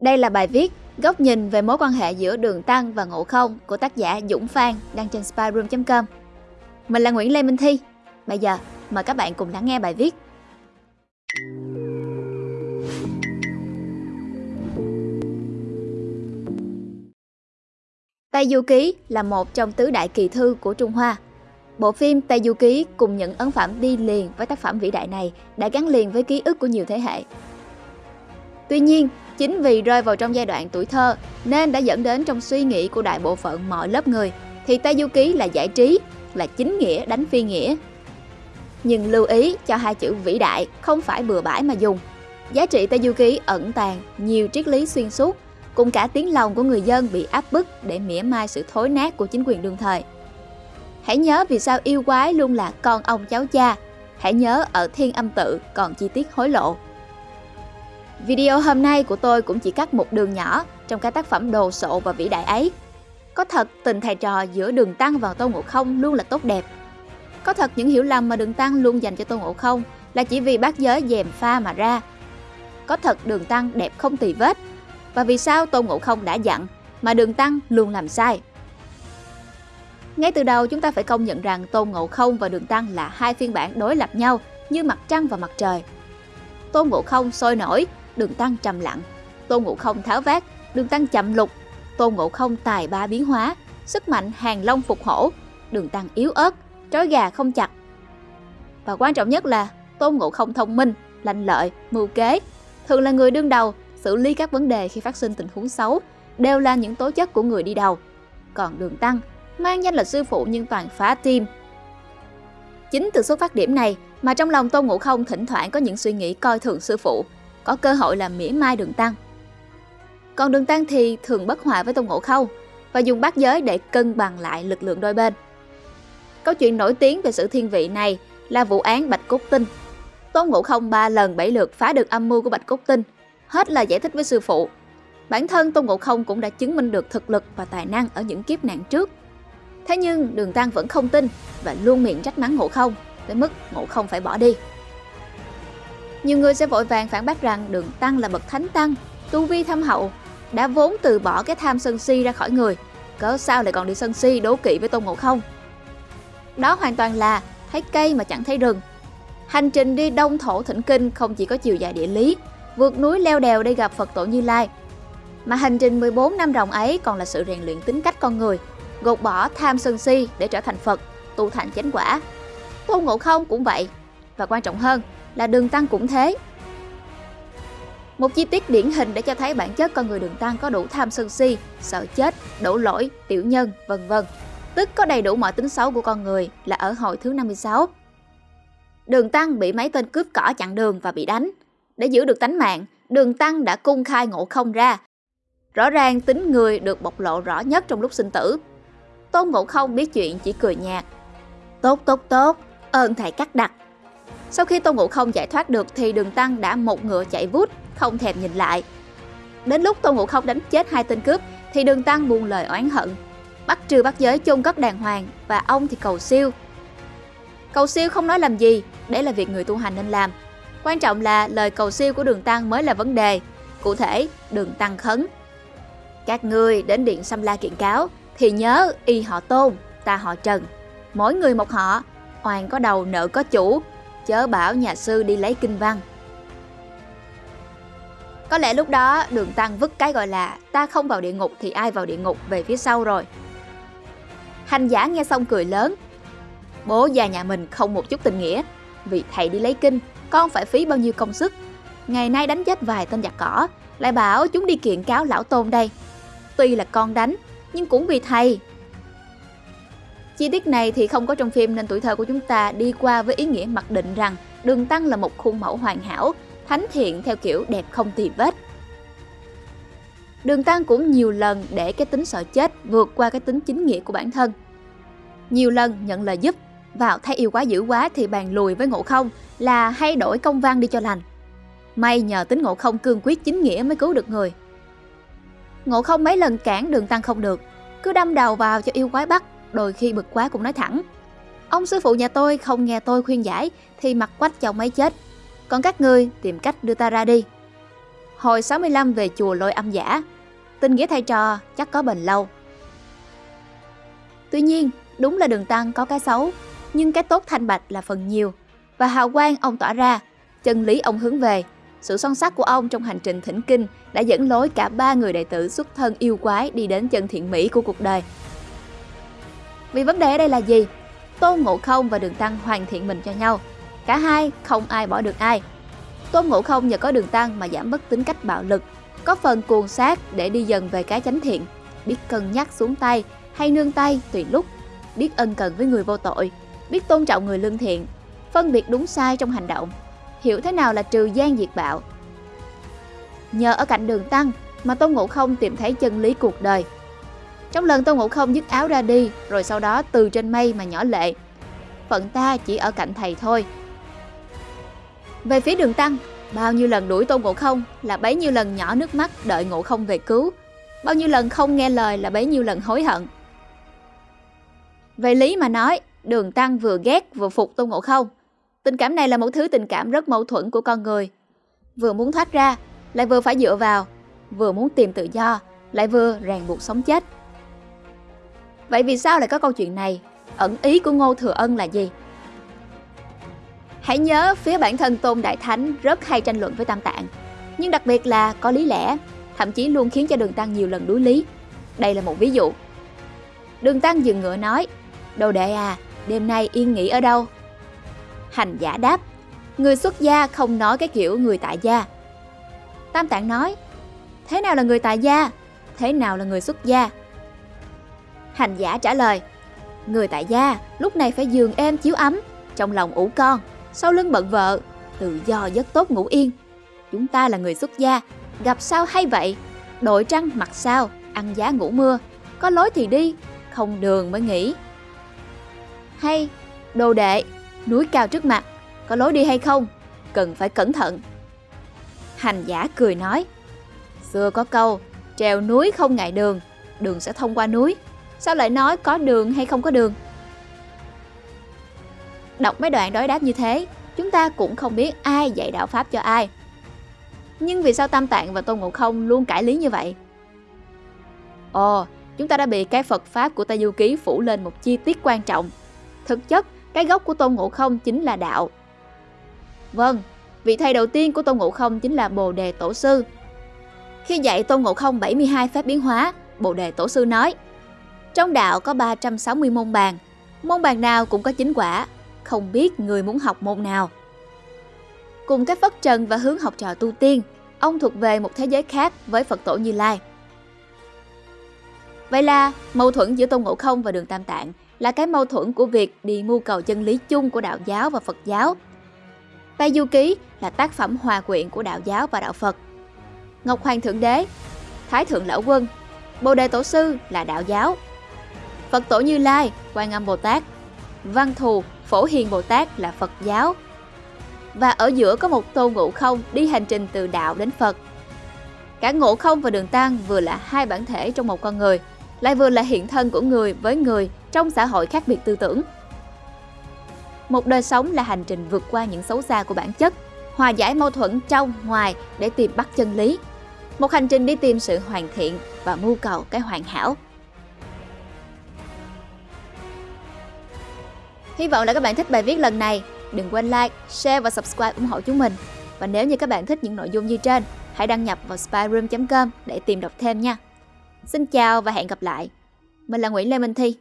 Đây là bài viết góc nhìn về mối quan hệ giữa Đường Tăng và Ngộ Không của tác giả Dũng Phan đăng trên spyroom.com. Mình là Nguyễn Lê Minh Thi. Bây giờ, mời các bạn cùng lắng nghe bài viết. Tây Du Ký là một trong tứ đại kỳ thư của Trung Hoa. Bộ phim Tây Du Ký cùng những ấn phẩm đi liền với tác phẩm vĩ đại này đã gắn liền với ký ức của nhiều thế hệ. Tuy nhiên, chính vì rơi vào trong giai đoạn tuổi thơ nên đã dẫn đến trong suy nghĩ của đại bộ phận mọi lớp người thì Tây Du Ký là giải trí, là chính nghĩa đánh phi nghĩa. Nhưng lưu ý cho hai chữ vĩ đại không phải bừa bãi mà dùng. Giá trị Tây Du Ký ẩn tàng nhiều triết lý xuyên suốt cùng cả tiếng lòng của người dân bị áp bức để mỉa mai sự thối nát của chính quyền đương thời. Hãy nhớ vì sao yêu quái luôn là con ông cháu cha. Hãy nhớ ở thiên âm tự còn chi tiết hối lộ. Video hôm nay của tôi cũng chỉ cắt một đường nhỏ trong cái tác phẩm đồ sộ và vĩ đại ấy. Có thật tình thầy trò giữa Đường Tăng và Tôn Ngộ Không luôn là tốt đẹp. Có thật những hiểu lầm mà Đường Tăng luôn dành cho Tôn Ngộ Không là chỉ vì bác giới dèm pha mà ra. Có thật Đường Tăng đẹp không tì vết và vì sao Tôn Ngộ Không đã dặn mà Đường Tăng luôn làm sai. Ngay từ đầu chúng ta phải công nhận rằng Tôn Ngộ Không và Đường Tăng là hai phiên bản đối lập nhau như mặt trăng và mặt trời. Tôn Ngộ Không sôi nổi, Đường Tăng trầm lặng. Tôn Ngộ Không tháo vát, Đường Tăng chậm lục. Tôn Ngộ Không tài ba biến hóa, sức mạnh hàng long phục hổ, Đường Tăng yếu ớt, trói gà không chặt. Và quan trọng nhất là Tôn Ngộ Không thông minh, lành lợi, mưu kế, thường là người đương đầu xử lý các vấn đề khi phát sinh tình huống xấu đều là những tố chất của người đi đầu. Còn Đường Tăng mang danh là sư phụ nhưng toàn phá tim. Chính từ xuất phát điểm này mà trong lòng Tôn Ngộ Không thỉnh thoảng có những suy nghĩ coi thường sư phụ, có cơ hội làm mỉa mai Đường Tăng. Còn Đường Tăng thì thường bất hòa với Tôn Ngộ Không và dùng bát giới để cân bằng lại lực lượng đôi bên. Câu chuyện nổi tiếng về sự thiên vị này là vụ án Bạch Cốt Tinh. Tôn Ngộ Không ba lần bảy lượt phá được âm mưu của Bạch Cốt Tinh, hết là giải thích với sư phụ. Bản thân Tôn Ngộ Không cũng đã chứng minh được thực lực và tài năng ở những kiếp nạn trước. Thế nhưng Đường Tăng vẫn không tin và luôn miệng trách mắng Ngộ Không, tới mức Ngộ Không phải bỏ đi. Nhiều người sẽ vội vàng phản bác rằng Đường Tăng là bậc thánh tăng, tu vi thâm hậu, đã vốn từ bỏ cái tham sân si ra khỏi người, cớ sao lại còn đi sân si đố kỵ với Tôn Ngộ Không. Đó hoàn toàn là thấy cây mà chẳng thấy rừng. Hành trình đi đông thổ thỉnh kinh không chỉ có chiều dài địa lý, vượt núi leo đèo để gặp Phật tổ Như Lai, mà hành trình 14 năm ròng ấy còn là sự rèn luyện tính cách con người, gột bỏ tham sân si để trở thành Phật, tu thành chánh quả. Tôn Ngộ Không cũng vậy, và quan trọng hơn là Đường Tăng cũng thế. Một chi tiết điển hình để cho thấy bản chất con người Đường Tăng có đủ tham sân si, sợ chết, đổ lỗi, tiểu nhân, vân vân. Tức có đầy đủ mọi tính xấu của con người là ở hồi thứ 56. Đường Tăng bị mấy tên cướp cỏ chặn đường và bị đánh. Để giữ được tánh mạng, Đường Tăng đã cung khai ngộ không ra. Rõ ràng tính người được bộc lộ rõ nhất trong lúc sinh tử. Tôn Ngộ Không biết chuyện chỉ cười nhạt. Tốt tốt tốt, ơn thầy cắt đặt. Sau khi tô Ngộ Không giải thoát được thì Đường Tăng đã một ngựa chạy vút, không thèm nhìn lại. Đến lúc tô Ngộ Không đánh chết hai tên cướp thì Đường Tăng buông lời oán hận. Bắt trừ bắt giới chôn cất đàng hoàng và ông thì cầu siêu. Cầu siêu không nói làm gì, đấy là việc người tu hành nên làm. Quan trọng là lời cầu siêu của Đường Tăng mới là vấn đề. Cụ thể, Đường Tăng khấn. Các ngươi đến điện sâm La kiện cáo thì nhớ y họ Tôn, ta họ Trần. Mỗi người một họ, oan có đầu nợ có chủ, chớ bảo nhà sư đi lấy kinh văn. Có lẽ lúc đó đường tăng vứt cái gọi là ta không vào địa ngục thì ai vào địa ngục về phía sau rồi. Hành giả nghe xong cười lớn. Bố già nhà mình không một chút tình nghĩa, vì thầy đi lấy kinh, con phải phí bao nhiêu công sức. Ngày nay đánh chết vài tên giặc cỏ, lại bảo chúng đi kiện cáo lão tôn đây. Tuy là con đánh, nhưng cũng vì thầy. Chi tiết này thì không có trong phim nên tuổi thơ của chúng ta đi qua với ý nghĩa mặc định rằng Đường Tăng là một khuôn mẫu hoàn hảo, thánh thiện theo kiểu đẹp không tì vết. Đường Tăng cũng nhiều lần để cái tính sợ chết vượt qua cái tính chính nghĩa của bản thân. Nhiều lần nhận lời giúp, vào thấy yêu quá dữ quá thì bàn lùi với ngộ không là hay đổi công văn đi cho lành. May nhờ tính ngộ không cương quyết chính nghĩa mới cứu được người. Ngộ không mấy lần cản đường Tăng không được, cứ đâm đầu vào cho yêu quái bắt, đôi khi bực quá cũng nói thẳng. Ông sư phụ nhà tôi không nghe tôi khuyên giải thì mặt quách chồng ấy chết, còn các ngươi tìm cách đưa ta ra đi. hồi 65 về chùa lôi âm giả. Tình nghĩa thầy trò chắc có bền lâu. Tuy nhiên, đúng là đường tăng có cái xấu, nhưng cái tốt thanh bạch là phần nhiều. Và hào quang ông tỏa ra, chân lý ông hướng về. Sự son sắc của ông trong hành trình thỉnh kinh đã dẫn lối cả ba người đệ tử xuất thân yêu quái đi đến chân thiện mỹ của cuộc đời. Vì vấn đề ở đây là gì? Tôn Ngộ Không và Đường Tăng hoàn thiện mình cho nhau. Cả hai không ai bỏ được ai. Tôn Ngộ Không nhờ có Đường Tăng mà giảm bớt tính cách bạo lực, có phần cuồng sát để đi dần về cái chánh thiện, biết cân nhắc xuống tay hay nương tay tùy lúc, biết ân cần với người vô tội, biết tôn trọng người lương thiện, phân biệt đúng sai trong hành động, hiểu thế nào là trừ gian diệt bạo. Nhờ ở cạnh đường tăng mà Tôn Ngộ Không tìm thấy chân lý cuộc đời. Trong lần Tôn Ngộ Không dứt áo ra đi, rồi sau đó từ trên mây mà nhỏ lệ. Phận ta chỉ ở cạnh thầy thôi. Về phía đường tăng, bao nhiêu lần đuổi Tôn Ngộ Không là bấy nhiêu lần nhỏ nước mắt đợi Ngộ Không về cứu. Bao nhiêu lần không nghe lời là bấy nhiêu lần hối hận. Về lý mà nói, đường tăng vừa ghét vừa phục Tôn Ngộ Không. Tình cảm này là một thứ tình cảm rất mâu thuẫn của con người. Vừa muốn thoát ra, lại vừa phải dựa vào, vừa muốn tìm tự do, lại vừa ràng buộc sống chết. Vậy vì sao lại có câu chuyện này? Ẩn ý của Ngô Thừa Ân là gì? Hãy nhớ phía bản thân Tôn Đại Thánh rất hay tranh luận với Tam Tạng, nhưng đặc biệt là có lý lẽ, thậm chí luôn khiến cho Đường Tăng nhiều lần đối lý. Đây là một ví dụ. Đường Tăng dừng ngựa nói, Đồ đệ à, đêm nay yên nghỉ ở đâu? Hành giả đáp, người xuất gia không nói cái kiểu người tại gia. Tam Tạng nói, thế nào là người tại gia? Thế nào là người xuất gia? Hành giả trả lời, người tại gia lúc này phải giường êm chiếu ấm, trong lòng ủ con, sau lưng bận vợ, tự do giấc tốt ngủ yên. Chúng ta là người xuất gia, gặp sao hay vậy? Đội trăng mặc sao, ăn giá ngủ mưa, có lối thì đi, không đường mới nghỉ. Hay, đồ đệ, núi cao trước mặt, có lối đi hay không? Cần phải cẩn thận. Hành giả cười nói, xưa có câu, trèo núi không ngại đường, đường sẽ thông qua núi. Sao lại nói có đường hay không có đường? Đọc mấy đoạn đối đáp như thế, chúng ta cũng không biết ai dạy đạo Pháp cho ai. Nhưng vì sao Tam Tạng và Tôn Ngộ Không luôn cãi lý như vậy? Ồ, chúng ta đã bị cái Phật Pháp của Tây Du Ký phủ lên một chi tiết quan trọng. Thực chất, cái gốc của Tôn Ngộ Không chính là đạo. Vâng, vị thầy đầu tiên của Tôn Ngộ Không chính là Bồ Đề Tổ Sư. Khi dạy Tôn Ngộ Không 72 phép biến hóa, Bồ Đề Tổ Sư nói trong đạo có 360 môn bàn, môn bàn nào cũng có chính quả, không biết người muốn học môn nào. Cùng cách phất trần và hướng học trò tu tiên, ông thuộc về một thế giới khác với Phật Tổ Như Lai. Vậy là mâu thuẫn giữa Tôn Ngộ Không và Đường Tam Tạng là cái mâu thuẫn của việc đi mưu cầu chân lý chung của đạo giáo và Phật giáo. Tây Du Ký là tác phẩm hòa quyện của đạo giáo và đạo Phật. Ngọc Hoàng Thượng Đế, Thái Thượng Lão Quân, Bồ Đề Tổ Sư là đạo giáo. Phật Tổ Như Lai, Quan Âm Bồ Tát, Văn Thù, Phổ Hiền Bồ Tát là Phật giáo. Và ở giữa có một tôn ngộ không đi hành trình từ đạo đến Phật. Cả ngộ không và đường tăng vừa là hai bản thể trong một con người, lại vừa là hiện thân của người với người trong xã hội khác biệt tư tưởng. Một đời sống là hành trình vượt qua những xấu xa của bản chất, hòa giải mâu thuẫn trong, ngoài để tìm bắt chân lý. Một hành trình đi tìm sự hoàn thiện và mưu cầu cái hoàn hảo. Hy vọng là các bạn thích bài viết lần này. Đừng quên like, share và subscribe ủng hộ chúng mình. Và nếu như các bạn thích những nội dung như trên, hãy đăng nhập vào spyroom.com để tìm đọc thêm nha. Xin chào và hẹn gặp lại. Mình là Nguyễn Lê Minh Thi.